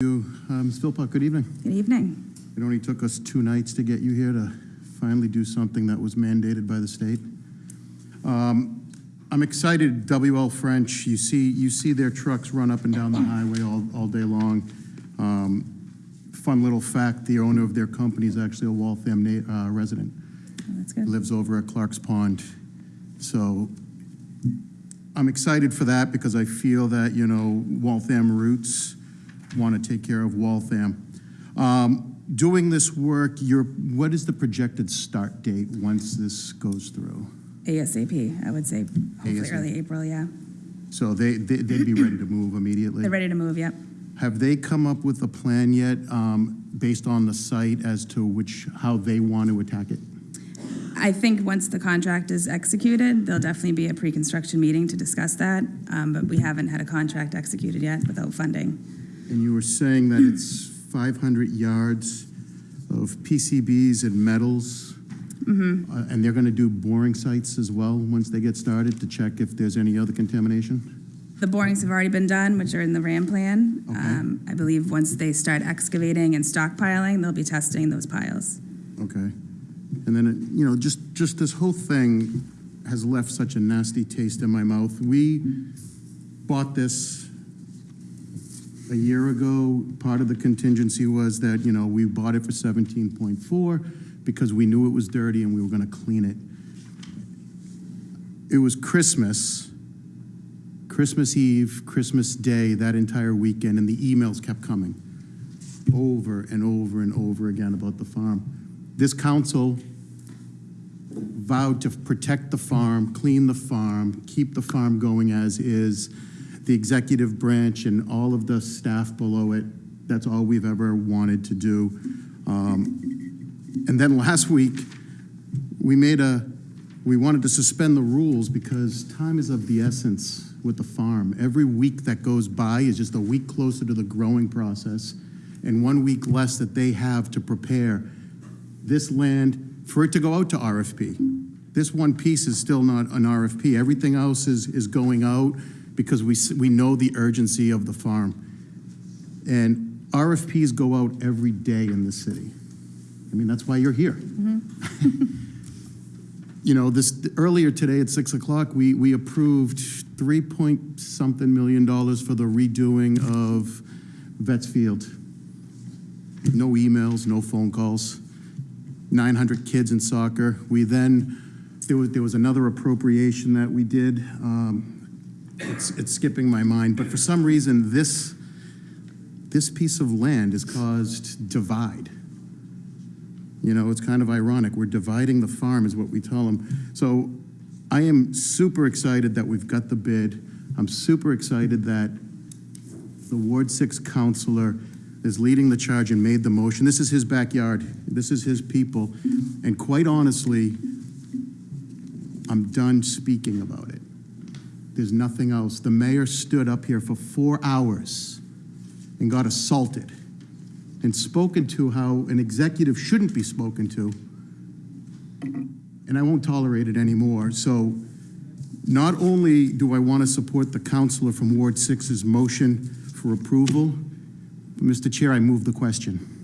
you. Uh, Ms. Philpott, good evening. Good evening. It only took us two nights to get you here to finally do something that was mandated by the state. Um, I'm excited, WL French, you see, you see their trucks run up and down the highway all, all day long. Um, Fun little fact, the owner of their company is actually a Waltham uh, resident, Oh, That's good. lives over at Clark's Pond. So I'm excited for that because I feel that, you know, Waltham roots want to take care of Waltham. Um, Doing this work, your, what is the projected start date once this goes through? ASAP, I would say, hopefully ASAP. early April, yeah. So they, they- they'd be ready to move immediately? They're ready to move, yep. Have they come up with a plan yet, um, based on the site as to which, how they want to attack it? I think once the contract is executed, there'll definitely be a pre-construction meeting to discuss that, um, but we haven't had a contract executed yet without funding. And you were saying that it's 500 yards of PCBs and metals? Mm-hmm. Uh, And they're going to do boring sites as well, once they get started, to check if there's any other contamination? The borings have already been done, which are in the RAM plan. Okay. Um, I believe once they start excavating and stockpiling, they'll be testing those piles. Okay. And then, it- you know, just, just this whole thing has left such a nasty taste in my mouth. We bought this a year ago. Part of the contingency was that, you know, we bought it for 17.4 because we knew it was dirty and we were going to clean it. It was Christmas, Christmas Eve, Christmas Day, that entire weekend, and the emails kept coming over and over and over again about the farm. This council vowed to protect the farm, clean the farm, keep the farm going as is. The executive branch and all of the staff below it, that's all we've ever wanted to do. Um, And then last week, we made a, we wanted to suspend the rules because time is of the essence with the farm. Every week that goes by is just a week closer to the growing process and one week less that they have to prepare this land for it to go out to RFP. This one piece is still not an RFP. Everything else is, is going out because we, we know the urgency of the farm. And RFPs go out every day in the city. I mean, that's why you're here. You know, this, earlier today at 6 o'clock, we, we approved 3 point something million dollars for the redoing of Vets Field. No emails, no phone calls. 900 kids in soccer. We then, there was, there was another appropriation that we did. Um, It's, it's skipping my mind, but for some reason, this, this piece of land has caused divide. You know, it's kind of ironic. We're dividing the farm, is what we tell them. So I am super excited that we've got the bid. I'm super excited that the Ward Six councilor is leading the charge and made the motion. This is his backyard. This is his people. And quite honestly, I'm done speaking about it. There's nothing else. The mayor stood up here for four hours and got assaulted and spoken to how an executive shouldn't be spoken to. And I won't tolerate it anymore. So not only do I want to support the councilor from Ward Six's motion for approval, Mr. Chair, I move the question.